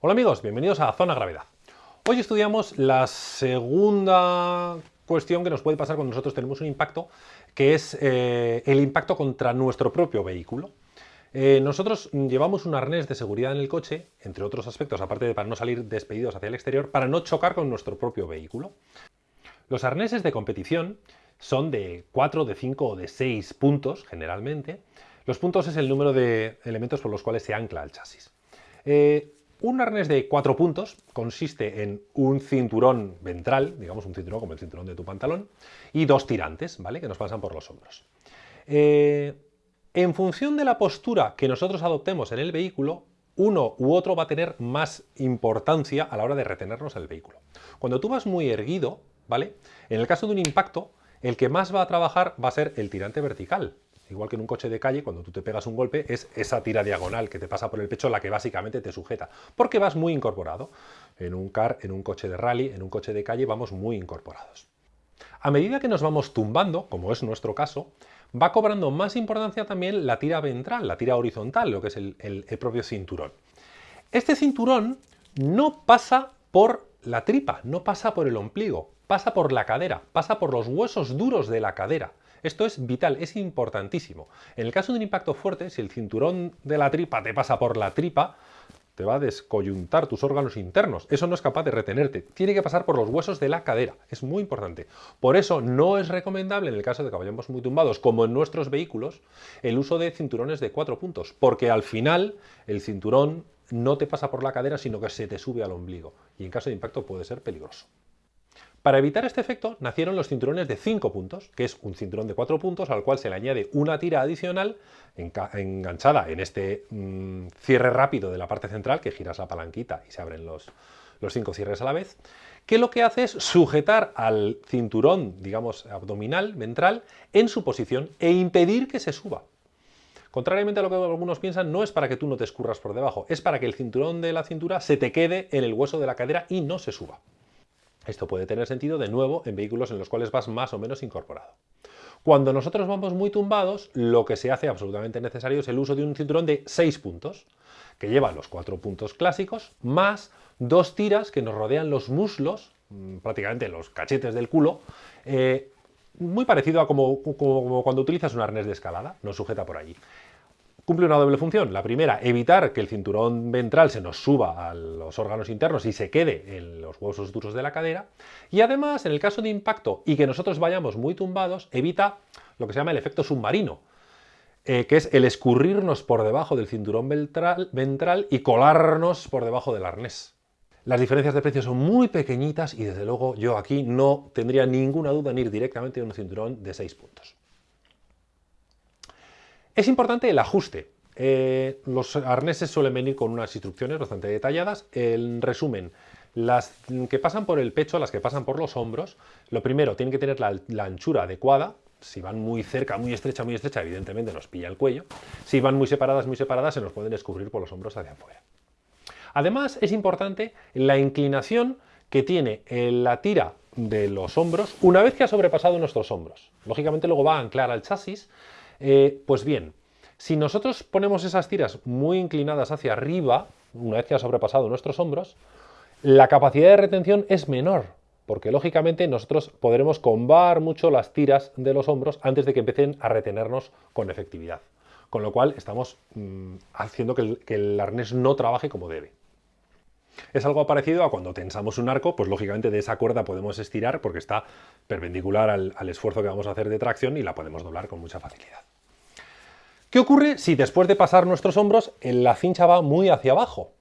Hola amigos, bienvenidos a Zona Gravedad. Hoy estudiamos la segunda cuestión que nos puede pasar cuando nosotros tenemos un impacto, que es eh, el impacto contra nuestro propio vehículo. Eh, nosotros llevamos un arnés de seguridad en el coche, entre otros aspectos, aparte de para no salir despedidos hacia el exterior, para no chocar con nuestro propio vehículo. Los arneses de competición son de 4, de 5 o de 6 puntos, generalmente. Los puntos es el número de elementos por los cuales se ancla el chasis. Eh, un arnés de 4 puntos consiste en un cinturón ventral, digamos un cinturón como el cinturón de tu pantalón, y dos tirantes, ¿vale? Que nos pasan por los hombros. Eh, en función de la postura que nosotros adoptemos en el vehículo, uno u otro va a tener más importancia a la hora de retenernos el vehículo. Cuando tú vas muy erguido, ¿vale? En el caso de un impacto, el que más va a trabajar va a ser el tirante vertical. Igual que en un coche de calle, cuando tú te pegas un golpe, es esa tira diagonal que te pasa por el pecho la que básicamente te sujeta, porque vas muy incorporado. En un car, en un coche de rally, en un coche de calle, vamos muy incorporados. A medida que nos vamos tumbando, como es nuestro caso, va cobrando más importancia también la tira ventral, la tira horizontal, lo que es el, el propio cinturón. Este cinturón no pasa por la tripa, no pasa por el ombligo, pasa por la cadera, pasa por los huesos duros de la cadera. Esto es vital, es importantísimo. En el caso de un impacto fuerte, si el cinturón de la tripa te pasa por la tripa, te va a descoyuntar tus órganos internos. Eso no es capaz de retenerte. Tiene que pasar por los huesos de la cadera. Es muy importante. Por eso no es recomendable, en el caso de que vayamos muy tumbados, como en nuestros vehículos, el uso de cinturones de cuatro puntos. Porque al final el cinturón no te pasa por la cadera, sino que se te sube al ombligo. Y en caso de impacto puede ser peligroso. Para evitar este efecto nacieron los cinturones de 5 puntos, que es un cinturón de 4 puntos al cual se le añade una tira adicional enganchada en este mm, cierre rápido de la parte central, que giras la palanquita y se abren los, los cinco cierres a la vez, que lo que hace es sujetar al cinturón, digamos, abdominal, ventral, en su posición e impedir que se suba. Contrariamente a lo que algunos piensan, no es para que tú no te escurras por debajo, es para que el cinturón de la cintura se te quede en el hueso de la cadera y no se suba. Esto puede tener sentido de nuevo en vehículos en los cuales vas más o menos incorporado. Cuando nosotros vamos muy tumbados, lo que se hace absolutamente necesario es el uso de un cinturón de 6 puntos, que lleva los cuatro puntos clásicos, más dos tiras que nos rodean los muslos, mm, prácticamente los cachetes del culo, eh, muy parecido a como, como, cuando utilizas un arnés de escalada, nos sujeta por allí cumple una doble función. La primera, evitar que el cinturón ventral se nos suba a los órganos internos y se quede en los huesos duros de la cadera. Y además, en el caso de impacto y que nosotros vayamos muy tumbados, evita lo que se llama el efecto submarino, eh, que es el escurrirnos por debajo del cinturón ventral, ventral y colarnos por debajo del arnés. Las diferencias de precio son muy pequeñitas y desde luego yo aquí no tendría ninguna duda en ir directamente a un cinturón de 6 puntos. Es importante el ajuste. Eh, los arneses suelen venir con unas instrucciones bastante detalladas. En resumen, las que pasan por el pecho, las que pasan por los hombros, lo primero, tienen que tener la, la anchura adecuada, si van muy cerca, muy estrecha, muy estrecha, evidentemente nos pilla el cuello. Si van muy separadas, muy separadas, se nos pueden descubrir por los hombros hacia afuera. Además, es importante la inclinación que tiene la tira de los hombros una vez que ha sobrepasado nuestros hombros. Lógicamente luego va a anclar al chasis, eh, pues bien, si nosotros ponemos esas tiras muy inclinadas hacia arriba, una vez que ha sobrepasado nuestros hombros, la capacidad de retención es menor, porque lógicamente nosotros podremos combar mucho las tiras de los hombros antes de que empiecen a retenernos con efectividad. Con lo cual estamos mm, haciendo que el, arnés no trabaje como debe. Es algo parecido a cuando tensamos un arco, pues lógicamente de esa cuerda podemos estirar porque está perpendicular al esfuerzo que vamos a hacer de tracción y la podemos doblar con mucha facilidad. ¿Qué ocurre si después de pasar nuestros hombros la cincha va muy hacia abajo?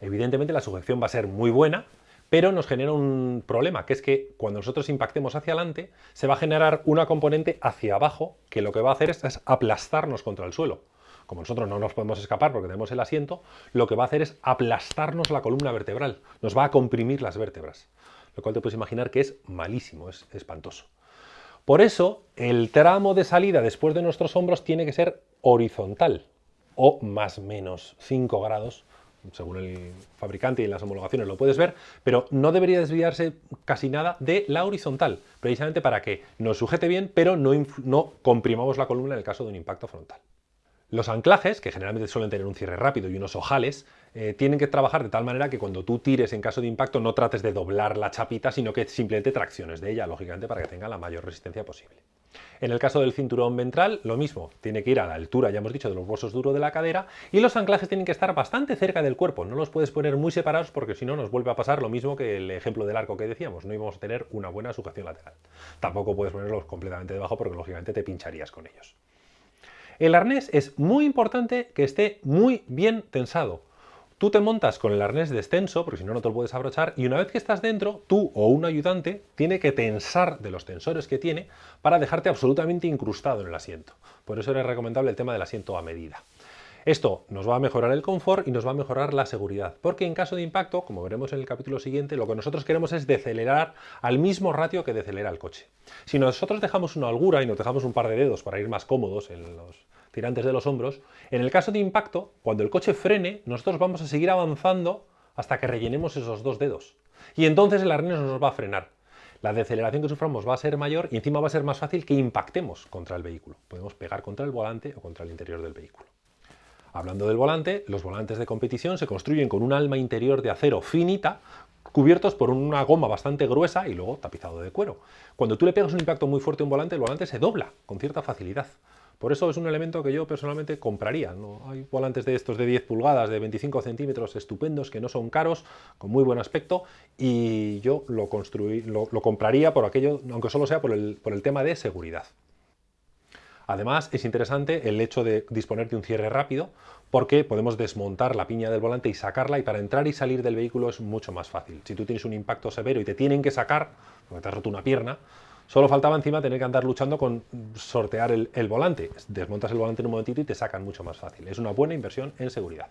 Evidentemente la sujeción va a ser muy buena, pero nos genera un problema, que es que cuando nosotros impactemos hacia adelante, se va a generar una componente hacia abajo que lo que va a hacer es, aplastarnos contra el suelo. Como nosotros no nos podemos escapar porque tenemos el asiento, lo que va a hacer es aplastarnos la columna vertebral, nos va a comprimir las vértebras, lo cual te puedes imaginar que es malísimo, es espantoso. Por eso, el tramo de salida después de nuestros hombros tiene que ser horizontal o más menos 5 grados, según el fabricante y en las homologaciones lo puedes ver, pero no debería desviarse casi nada de la horizontal, precisamente para que nos sujete bien, pero no, no comprimamos la columna en el caso de un impacto frontal. Los anclajes, que generalmente suelen tener un cierre rápido y unos ojales, eh, tienen que trabajar de tal manera que cuando tú tires en caso de impacto no trates de doblar la chapita, sino que simplemente tracciones de ella, lógicamente, para que tenga la mayor resistencia posible. En el caso del cinturón ventral, lo mismo, tiene que ir a la altura, ya hemos dicho, de los huesos duros de la cadera y los anclajes tienen que estar bastante cerca del cuerpo, no los puedes poner muy separados porque si no nos vuelve a pasar lo mismo que el ejemplo del arco que decíamos, no íbamos a tener una buena sujeción lateral. Tampoco puedes ponerlos completamente debajo porque lógicamente te pincharías con ellos. El arnés es muy importante que esté muy bien tensado. Tú te montas con el arnés descenso, porque si no, no te lo puedes abrochar, y una vez que estás dentro, tú o un ayudante tiene que tensar de los tensores que tiene para dejarte absolutamente incrustado en el asiento. Por eso era recomendable el tema del asiento a medida. Esto nos va a mejorar el confort y nos va a mejorar la seguridad, porque en caso de impacto, como veremos en el capítulo siguiente, lo que nosotros queremos es decelerar al mismo ratio que decelera el coche. Si nosotros dejamos una holgura y nos dejamos un par de dedos para ir más cómodos en los tirantes de los hombros, en el caso de impacto, cuando el coche frene, nosotros vamos a seguir avanzando hasta que rellenemos esos dos dedos. Y entonces el arnés nos va a frenar. La deceleración que suframos va a ser mayor y encima va a ser más fácil que impactemos contra el vehículo. Podemos pegar contra el volante o contra el interior del vehículo. Hablando del volante, los volantes de competición se construyen con un alma interior de acero finita, cubiertos por una goma bastante gruesa y luego tapizado de cuero. Cuando tú le pegas un impacto muy fuerte a un volante, el volante se dobla con cierta facilidad. Por eso es un elemento que yo personalmente compraría. ¿no? Hay volantes de estos de 10 pulgadas, de 25 centímetros, estupendos, que no son caros, con muy buen aspecto, y yo lo, compraría por aquello, aunque solo sea por el tema de seguridad. Además, es interesante el hecho de disponer de un cierre rápido, porque podemos desmontar la piña del volante y sacarla, y para entrar y salir del vehículo es mucho más fácil. Si tú tienes un impacto severo y te tienen que sacar, porque te has roto una pierna, solo faltaba encima tener que andar luchando con sortear el, el volante. Desmontas el volante en un momentito y te sacan mucho más fácil. Es una buena inversión en seguridad.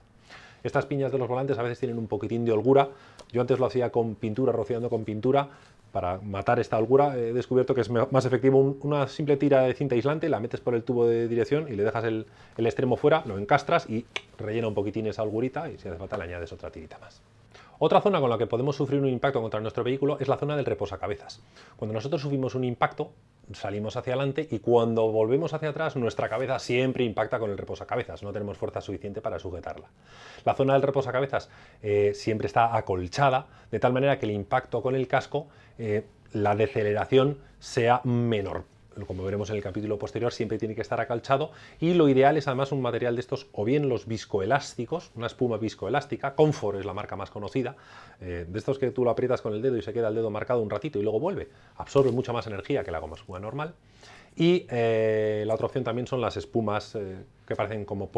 Estas piñas de los volantes a veces tienen un poquitín de holgura. Yo antes lo hacía con pintura, rociando con pintura, para matar esta holgura he descubierto que es más efectivo una simple tira de cinta aislante, la metes por el tubo de dirección y le dejas el, extremo fuera, lo encastras y rellena un poquitín esa holgurita y si hace falta le añades otra tirita más. Otra zona con la que podemos sufrir un impacto contra nuestro vehículo es la zona del reposacabezas. Cuando nosotros sufrimos un impacto, salimos hacia adelante y cuando volvemos hacia atrás nuestra cabeza siempre impacta con el reposacabezas, no tenemos fuerza suficiente para sujetarla. La zona del reposacabezas eh, siempre está acolchada, de tal manera que el impacto con el casco, eh, la deceleración sea menor como veremos en el capítulo posterior, siempre tiene que estar acalchado y lo ideal es además un material de estos o bien los viscoelásticos, una espuma viscoelástica, Comfort es la marca más conocida, eh, de estos que tú lo aprietas con el dedo y se queda el dedo marcado un ratito y luego vuelve, absorbe mucha más energía que la goma espuma normal. Y eh, la otra opción también son las espumas eh, que parecen como,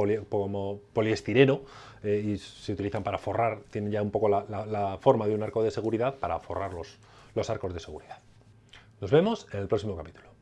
poliestireno y se utilizan para forrar, tienen ya un poco la, forma de un arco de seguridad para forrar los arcos de seguridad. Nos vemos en el próximo capítulo.